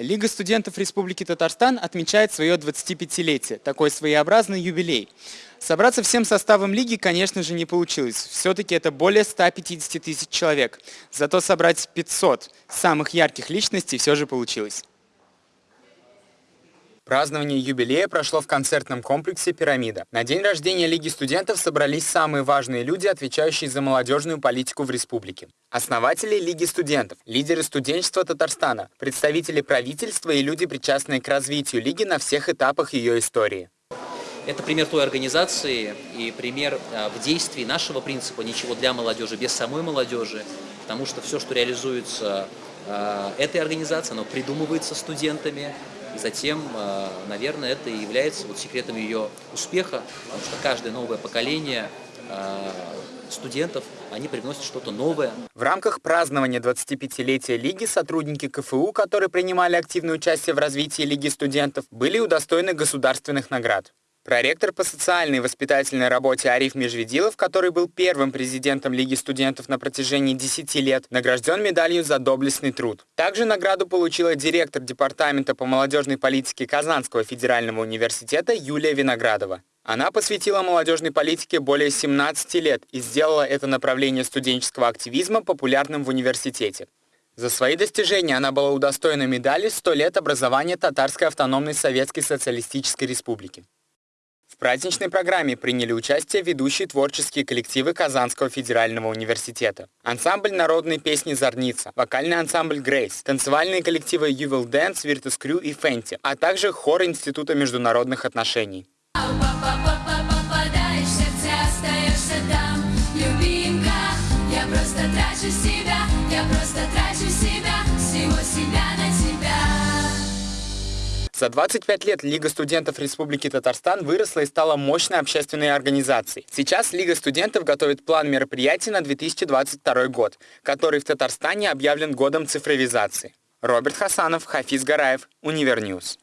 Лига студентов Республики Татарстан отмечает свое 25-летие, такой своеобразный юбилей. Собраться всем составом лиги, конечно же, не получилось. Все-таки это более 150 тысяч человек. Зато собрать 500 самых ярких личностей все же получилось. Празднование юбилея прошло в концертном комплексе «Пирамида». На день рождения Лиги студентов собрались самые важные люди, отвечающие за молодежную политику в республике. Основатели Лиги студентов, лидеры студенчества Татарстана, представители правительства и люди, причастные к развитию Лиги на всех этапах ее истории. Это пример той организации и пример а, в действии нашего принципа «ничего для молодежи без самой молодежи», потому что все, что реализуется а, этой организацией, оно придумывается студентами, и затем, э, наверное, это и является вот секретом ее успеха, потому что каждое новое поколение э, студентов, они привносят что-то новое. В рамках празднования 25-летия Лиги сотрудники КФУ, которые принимали активное участие в развитии Лиги студентов, были удостоены государственных наград. Проректор по социальной и воспитательной работе Ариф Межведилов, который был первым президентом Лиги студентов на протяжении 10 лет, награжден медалью за доблестный труд. Также награду получила директор Департамента по молодежной политике Казанского федерального университета Юлия Виноградова. Она посвятила молодежной политике более 17 лет и сделала это направление студенческого активизма популярным в университете. За свои достижения она была удостоена медали «100 лет образования Татарской автономной Советской Социалистической Республики». Праздничной программе приняли участие ведущие творческие коллективы Казанского федерального университета. Ансамбль народной песни «Зорница», вокальный ансамбль «Грейс», танцевальные коллективы «You Will Dance», «Virtus Crew» и «Фенти», а также хор Института международных отношений. За 25 лет Лига студентов Республики Татарстан выросла и стала мощной общественной организацией. Сейчас Лига студентов готовит план мероприятий на 2022 год, который в Татарстане объявлен годом цифровизации. Роберт Хасанов, Хафиз Гараев, Univer News.